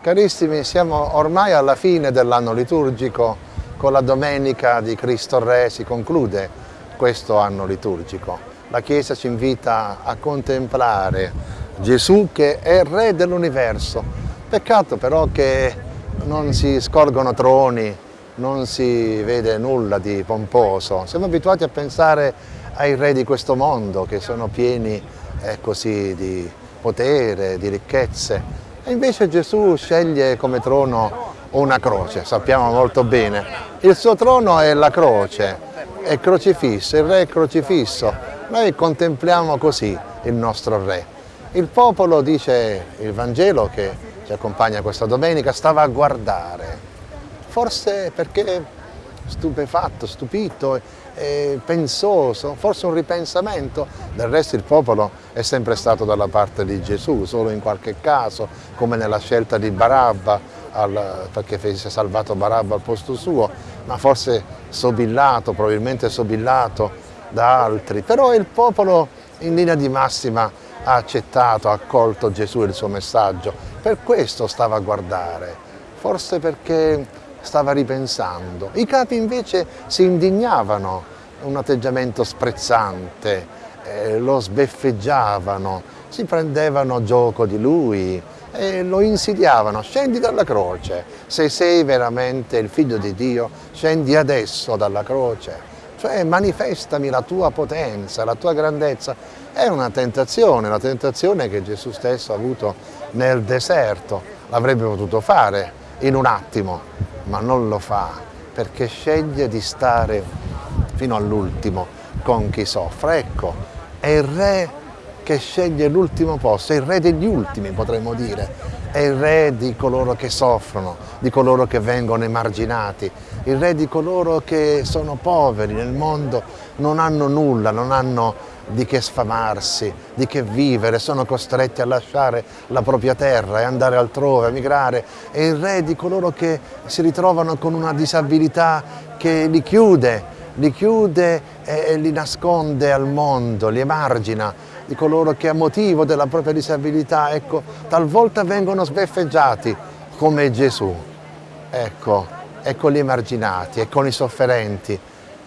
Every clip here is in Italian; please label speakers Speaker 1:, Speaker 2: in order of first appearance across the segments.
Speaker 1: Carissimi, siamo ormai alla fine dell'anno liturgico, con la Domenica di Cristo Re si conclude questo anno liturgico. La Chiesa ci invita a contemplare Gesù che è Re dell'universo. Peccato però che non si scorgono troni, non si vede nulla di pomposo. Siamo abituati a pensare ai re di questo mondo che sono pieni eh, così di potere, di ricchezze, e invece Gesù sceglie come trono una croce, sappiamo molto bene. Il suo trono è la croce, è crocifisso, il re è crocifisso. Noi contempliamo così il nostro re. Il popolo, dice il Vangelo che ci accompagna questa domenica, stava a guardare. Forse perché stupefatto, stupito, eh, pensoso, forse un ripensamento. Del resto il popolo è sempre stato dalla parte di Gesù, solo in qualche caso, come nella scelta di Barabba, al, perché fece salvato Barabba al posto suo, ma forse sobillato, probabilmente sobillato da altri. Però il popolo in linea di massima ha accettato, ha accolto Gesù e il suo messaggio. Per questo stava a guardare, forse perché stava ripensando. I capi invece si indignavano, un atteggiamento sprezzante, eh, lo sbeffeggiavano, si prendevano gioco di lui e lo insidiavano, scendi dalla croce, se sei veramente il figlio di Dio, scendi adesso dalla croce, cioè manifestami la tua potenza, la tua grandezza. È una tentazione, la tentazione che Gesù stesso ha avuto nel deserto, l'avrebbe potuto fare in un attimo, ma non lo fa perché sceglie di stare fino all'ultimo con chi soffre. Ecco, è il re che sceglie l'ultimo posto, è il re degli ultimi potremmo dire, è il re di coloro che soffrono, di coloro che vengono emarginati, il re di coloro che sono poveri nel mondo, non hanno nulla, non hanno di che sfamarsi, di che vivere, sono costretti a lasciare la propria terra e andare altrove, a migrare. È il re di coloro che si ritrovano con una disabilità che li chiude, li chiude e li nasconde al mondo, li emargina, di coloro che a motivo della propria disabilità, ecco, talvolta vengono sbeffeggiati come Gesù. Ecco, e con gli emarginati e con i sofferenti.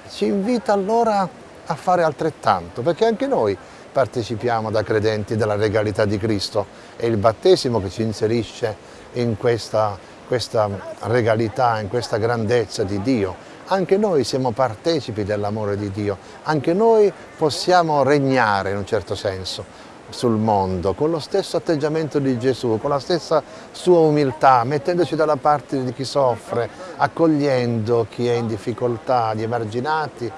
Speaker 1: Ci invita allora a fare altrettanto, perché anche noi partecipiamo da credenti della regalità di Cristo. È il battesimo che ci inserisce in questa, questa regalità, in questa grandezza di Dio. Anche noi siamo partecipi dell'amore di Dio, anche noi possiamo regnare in un certo senso sul mondo, con lo stesso atteggiamento di Gesù, con la stessa sua umiltà, mettendoci dalla parte di chi soffre, accogliendo chi è in difficoltà, gli emarginati,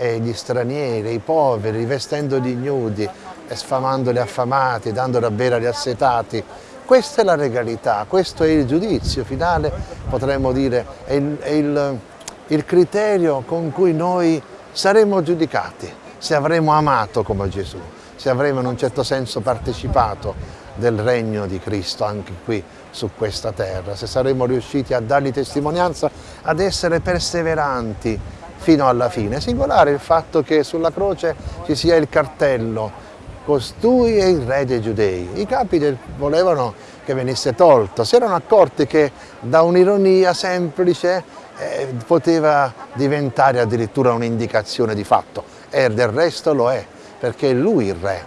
Speaker 1: e gli stranieri, i poveri, vestendo di ignudi e sfamando gli affamati, dando da bere agli assetati. Questa è la regalità, questo è il giudizio finale, potremmo dire, è il, è il, il criterio con cui noi saremo giudicati, se avremo amato come Gesù, se avremo in un certo senso partecipato del regno di Cristo anche qui su questa terra, se saremo riusciti a dargli testimonianza, ad essere perseveranti fino alla fine. Singolare il fatto che sulla croce ci sia il cartello costui è il re dei giudei. I capi volevano che venisse tolto, si erano accorti che da un'ironia semplice eh, poteva diventare addirittura un'indicazione di fatto. E del resto lo è, perché è lui il re,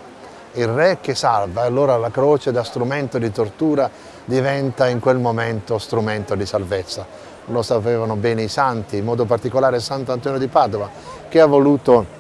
Speaker 1: il re che salva, allora la croce da strumento di tortura diventa in quel momento strumento di salvezza lo sapevano bene i santi, in modo particolare Sant'Antonio di Padova, che ha voluto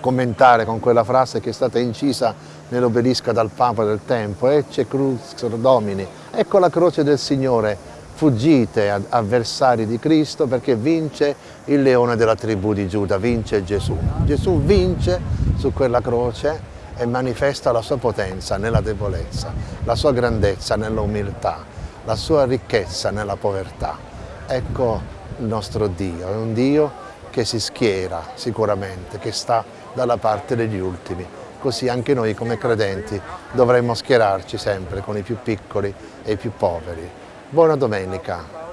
Speaker 1: commentare con quella frase che è stata incisa nell'obelisco dal Papa del tempo, Ecce crux domini, ecco la croce del Signore, fuggite avversari di Cristo perché vince il leone della tribù di Giuda, vince Gesù. Gesù vince su quella croce e manifesta la sua potenza nella debolezza, la sua grandezza nella umiltà, la sua ricchezza nella povertà. Ecco il nostro Dio, è un Dio che si schiera sicuramente, che sta dalla parte degli ultimi. Così anche noi come credenti dovremmo schierarci sempre con i più piccoli e i più poveri. Buona domenica!